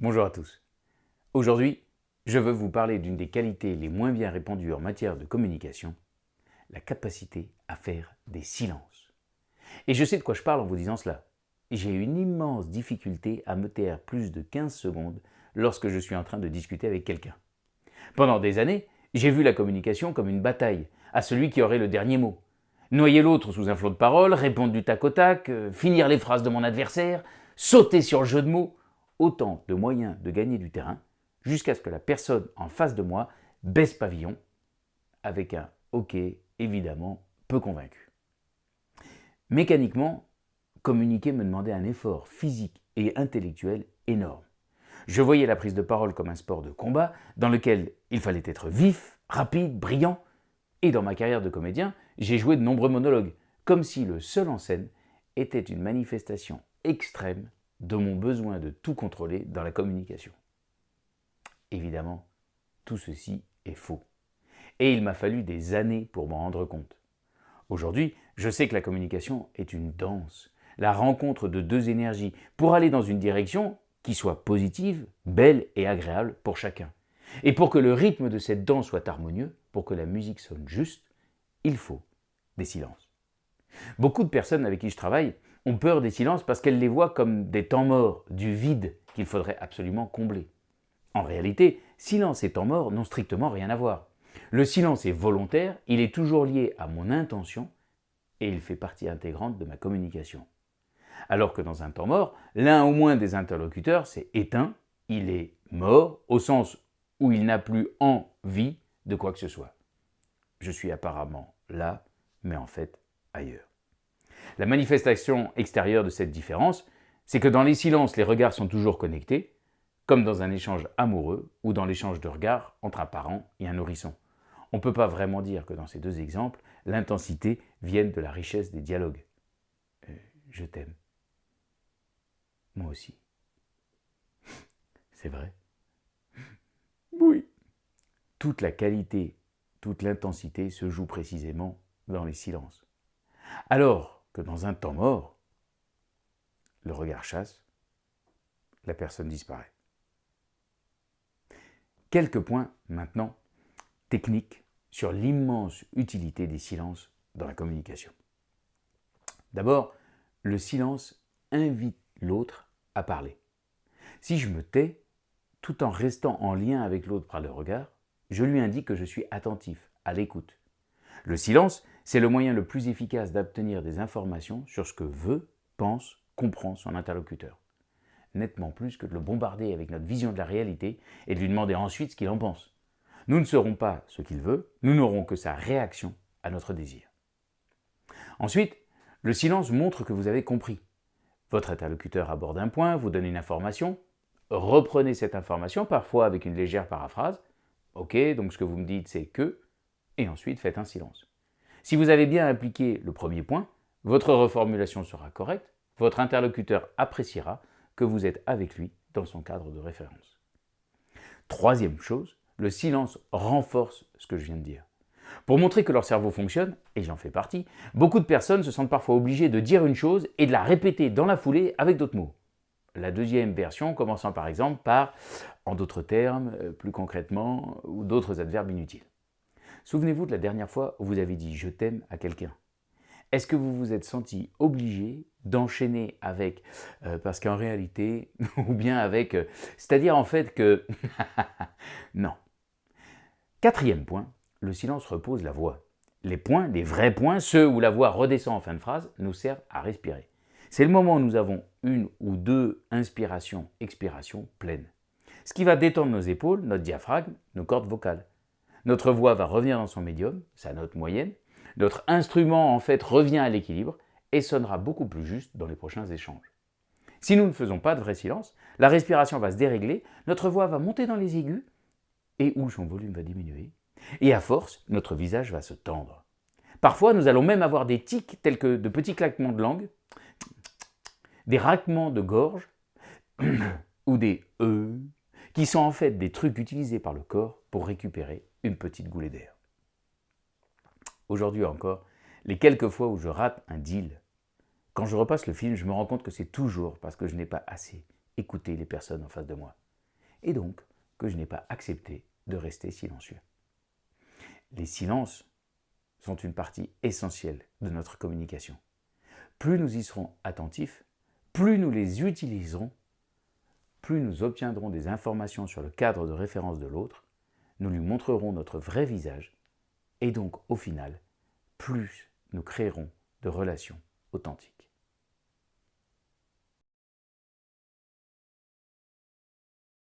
Bonjour à tous. Aujourd'hui, je veux vous parler d'une des qualités les moins bien répandues en matière de communication, la capacité à faire des silences. Et je sais de quoi je parle en vous disant cela. J'ai une immense difficulté à me taire plus de 15 secondes lorsque je suis en train de discuter avec quelqu'un. Pendant des années, j'ai vu la communication comme une bataille, à celui qui aurait le dernier mot. Noyer l'autre sous un flot de paroles, répondre du tac au tac, euh, finir les phrases de mon adversaire, sauter sur le jeu de mots, autant de moyens de gagner du terrain jusqu'à ce que la personne en face de moi baisse pavillon avec un « ok » évidemment peu convaincu. Mécaniquement, communiquer me demandait un effort physique et intellectuel énorme. Je voyais la prise de parole comme un sport de combat dans lequel il fallait être vif, rapide, brillant. Et dans ma carrière de comédien, j'ai joué de nombreux monologues, comme si le seul en scène était une manifestation extrême de mon besoin de tout contrôler dans la communication. Évidemment, tout ceci est faux. Et il m'a fallu des années pour m'en rendre compte. Aujourd'hui, je sais que la communication est une danse, la rencontre de deux énergies pour aller dans une direction qui soit positive, belle et agréable pour chacun. Et pour que le rythme de cette danse soit harmonieux, pour que la musique sonne juste, il faut des silences. Beaucoup de personnes avec qui je travaille ont peur des silences parce qu'elles les voient comme des temps morts, du vide qu'il faudrait absolument combler. En réalité, silence et temps mort n'ont strictement rien à voir. Le silence est volontaire, il est toujours lié à mon intention et il fait partie intégrante de ma communication. Alors que dans un temps mort, l'un au moins des interlocuteurs s'est éteint, il est mort au sens où il n'a plus envie de quoi que ce soit. Je suis apparemment là, mais en fait ailleurs. La manifestation extérieure de cette différence, c'est que dans les silences, les regards sont toujours connectés, comme dans un échange amoureux ou dans l'échange de regards entre un parent et un nourrisson. On ne peut pas vraiment dire que dans ces deux exemples, l'intensité vienne de la richesse des dialogues. Euh, je t'aime. Moi aussi. C'est vrai Oui. Toute la qualité, toute l'intensité se joue précisément dans les silences. Alors, que dans un temps mort, le regard chasse, la personne disparaît. Quelques points maintenant techniques sur l'immense utilité des silences dans la communication. D'abord, le silence invite l'autre à parler. Si je me tais, tout en restant en lien avec l'autre par le regard, je lui indique que je suis attentif, à l'écoute. Le silence, c'est le moyen le plus efficace d'obtenir des informations sur ce que veut, pense, comprend son interlocuteur. Nettement plus que de le bombarder avec notre vision de la réalité et de lui demander ensuite ce qu'il en pense. Nous ne serons pas ce qu'il veut, nous n'aurons que sa réaction à notre désir. Ensuite, le silence montre que vous avez compris. Votre interlocuteur aborde un point, vous donne une information, reprenez cette information, parfois avec une légère paraphrase. Ok, donc ce que vous me dites c'est que, et ensuite faites un silence. Si vous avez bien appliqué le premier point, votre reformulation sera correcte, votre interlocuteur appréciera que vous êtes avec lui dans son cadre de référence. Troisième chose, le silence renforce ce que je viens de dire. Pour montrer que leur cerveau fonctionne, et j'en fais partie, beaucoup de personnes se sentent parfois obligées de dire une chose et de la répéter dans la foulée avec d'autres mots. La deuxième version commençant par exemple par « en d'autres termes euh, »,« plus concrètement » ou d'autres adverbes inutiles. Souvenez-vous de la dernière fois où vous avez dit « je t'aime » à quelqu'un. Est-ce que vous vous êtes senti obligé d'enchaîner avec euh, parce qu'en réalité, ou bien avec euh, c'est-à-dire en fait que non. Quatrième point, le silence repose la voix. Les points, les vrais points, ceux où la voix redescend en fin de phrase, nous servent à respirer. C'est le moment où nous avons une ou deux inspirations, expirations pleines. Ce qui va détendre nos épaules, notre diaphragme, nos cordes vocales. Notre voix va revenir dans son médium, sa note moyenne. Notre instrument, en fait, revient à l'équilibre et sonnera beaucoup plus juste dans les prochains échanges. Si nous ne faisons pas de vrai silence, la respiration va se dérégler, notre voix va monter dans les aigus et où son volume va diminuer. Et à force, notre visage va se tendre. Parfois, nous allons même avoir des tics tels que de petits claquements de langue, des raquements de gorge ou des « e » qui sont en fait des trucs utilisés par le corps pour récupérer une petite goulée d'air. Aujourd'hui encore, les quelques fois où je rate un deal, quand je repasse le film, je me rends compte que c'est toujours parce que je n'ai pas assez écouté les personnes en face de moi. et donc que je n'ai pas accepté de rester silencieux. Les silences sont une partie essentielle de notre communication. Plus nous y serons attentifs, plus nous les utiliserons, plus nous obtiendrons des informations sur le cadre de référence de l'autre, nous lui montrerons notre vrai visage, et donc au final, plus nous créerons de relations authentiques.